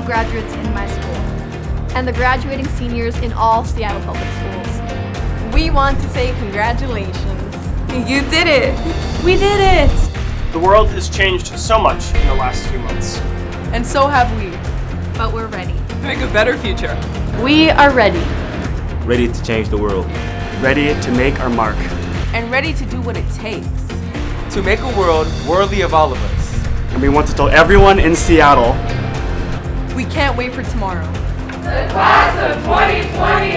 graduates in my school and the graduating seniors in all Seattle public schools. We want to say congratulations. You did it! We did it! The world has changed so much in the last few months. And so have we. But we're ready. To Make a better future. We are ready. Ready to change the world. Ready to make our mark. And ready to do what it takes. To make a world worthy of all of us. And we want to tell everyone in Seattle we can't wait for tomorrow. The class of 2020 is ready!